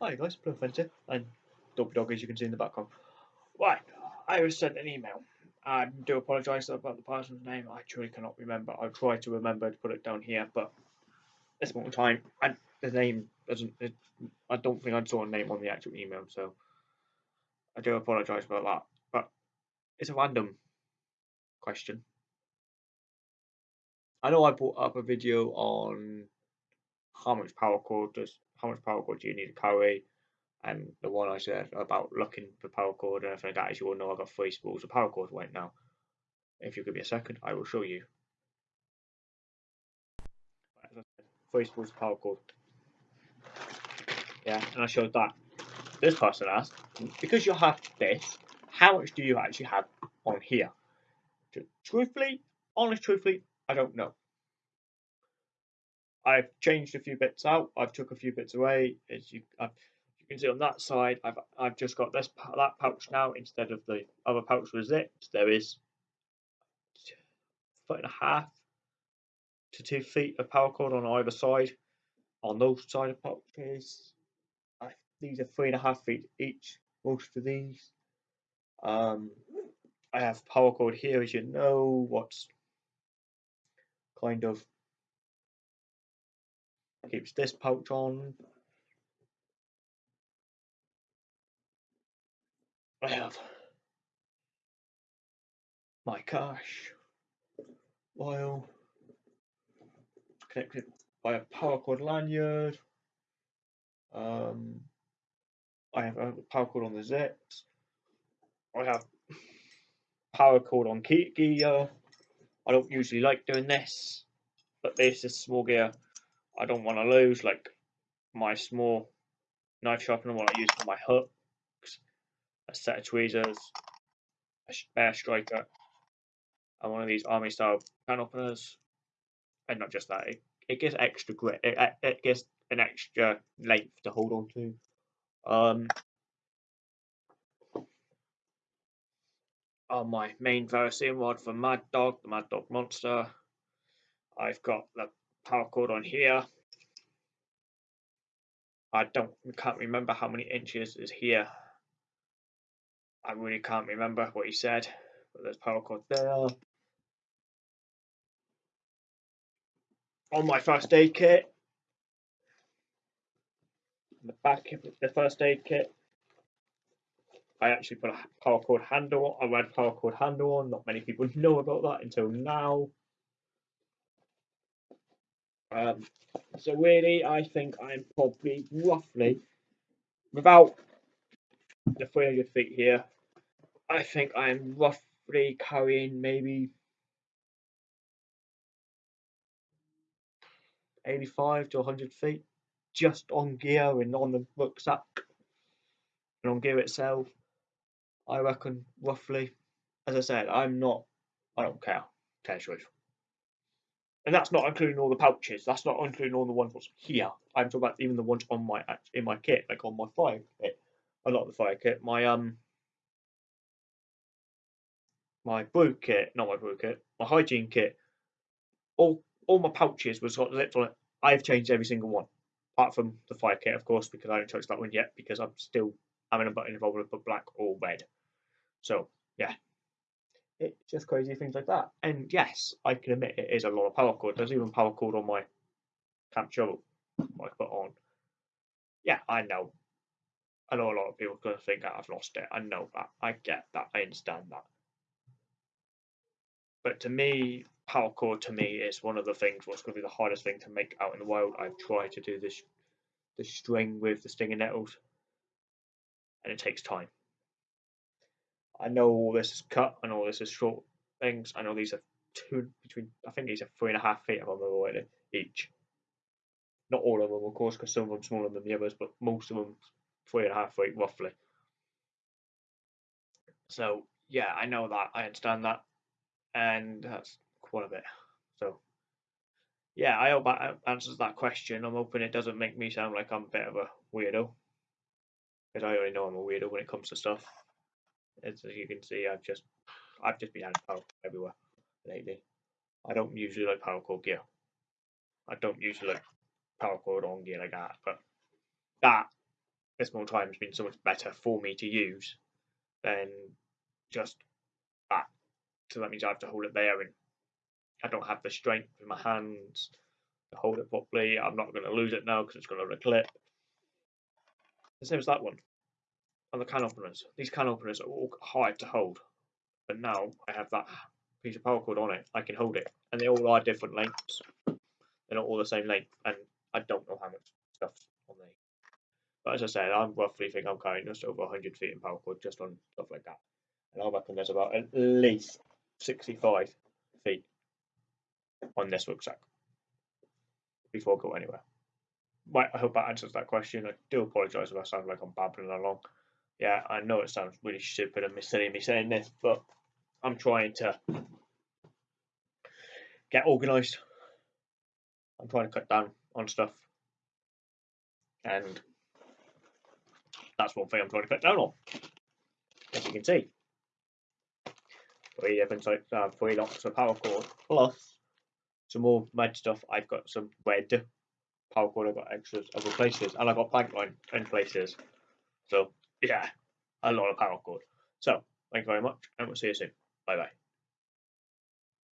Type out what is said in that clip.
Hi guys, Blue Fencer and Dopey Dog as you can see in the background. Right, I was sent an email. I do apologise about the person's name. I truly cannot remember. I'll try to remember to put it down here, but this moment in time, and the name doesn't. It, I don't think I saw a name on the actual email, so I do apologise about that. But it's a random question. I know I brought up a video on how much paracord does how much paracord do you need to carry, and the one I said about looking for paracord and everything like that. As you all know, I've got three spools of paracord right now. If you give me a second, I will show you. Three spools of paracord. Yeah, and I showed that. This person asked, because you have this, how much do you actually have on here? Truthfully, honest, truthfully, I don't know. I've changed a few bits out. I've took a few bits away. As you, I've, you can see on that side, I've I've just got this that pouch now instead of the other pouch with zips. There is foot and a half to two feet of paracord on either side. On those side of pouches, I, these are three and a half feet each. Most of these. Um, I have paracord here, as you know. What's kind of keeps this pouch on. I have my cash while connected by a paracord lanyard. Um, I have a paracord on the zips. I have paracord on key gear. I don't usually like doing this, but this is small gear I don't want to lose like my small knife sharpener what I use for my hooks, a set of tweezers, a spare striker, and one of these army style can openers. And not just that, it, it gives extra grip, it, it gives an extra length to hold on to. Um, on my main Variscene rod for Mad Dog, the Mad Dog Monster, I've got the paracord on here. I don't can't remember how many inches is here. I really can't remember what he said, but there's paracord there. On my first aid kit, the back of the first aid kit, I actually put a paracord handle a red paracord handle on. Not many people know about that until now. Um, so really, I think I'm probably roughly, without the 300 feet here, I think I'm roughly carrying maybe 85 to 100 feet just on gear and on the rucksack and on gear itself. I reckon roughly, as I said, I'm not, I don't care, tell. And that's not including all the pouches. That's not including all the ones what's here. I'm talking about even the ones on my in my kit, like on my fire kit. A lot of the fire kit. My um my brew kit, not my brew kit, my hygiene kit. All all my pouches was it. I've changed every single one, apart from the fire kit, of course, because I haven't touched that one yet because I'm still having a button involved with black or red. So yeah, it's just crazy things like that. And yes, I can admit it is a lot of paracord. There's even paracord on my camp shovel I put on. Yeah, I know. I know a lot of people are going to think that I've lost it. I know that. I get that. I understand that. But to me, paracord to me is one of the things what's going to be the hardest thing to make out in the wild. I've tried to do this, the string with the stinging nettles, and it takes time. I know all this is cut. I know this is short things. I know these are two between. I think these are three and a half feet. If I remember rightly, each. Not all of them, of course, because some of them smaller than the others, but most of them three and a half feet roughly. So yeah, I know that. I understand that, and that's quite a bit. So yeah, I hope that answers that question. I'm hoping it doesn't make me sound like I'm a bit of a weirdo, because I already know I'm a weirdo when it comes to stuff. As you can see, I've just I've just been adding power everywhere lately. I don't usually like paracord gear. I don't usually like paracord on gear like that, but that this more time has been so much better for me to use than just that. So that means I have to hold it there and I don't have the strength in my hands to hold it properly. I'm not going to lose it now because it's going to clip. The same as that one. And the can openers. These can openers are all hard to hold. But now I have that piece of paracord on it. I can hold it. And they all are different lengths. They're not all the same length. And I don't know how much stuff's on there. But as I said, I roughly think I'm carrying just over 100 feet in cord just on stuff like that. And I reckon there's about at least 65 feet on this rucksack before I go anywhere. Right, I hope that answers that question. I do apologise if I sound like I'm babbling along. Yeah, I know it sounds really stupid and silly me saying this, but I'm trying to get organised. I'm trying to cut down on stuff. And that's one thing I'm trying to cut down on. As you can see. Three different types, uh, three lots of paracord, plus some more red stuff. I've got some red paracord. I've got extras other places, and I've got bank line in places. So, yeah, a lot of paracord. So, thank you very much, and we'll see you soon. Bye bye.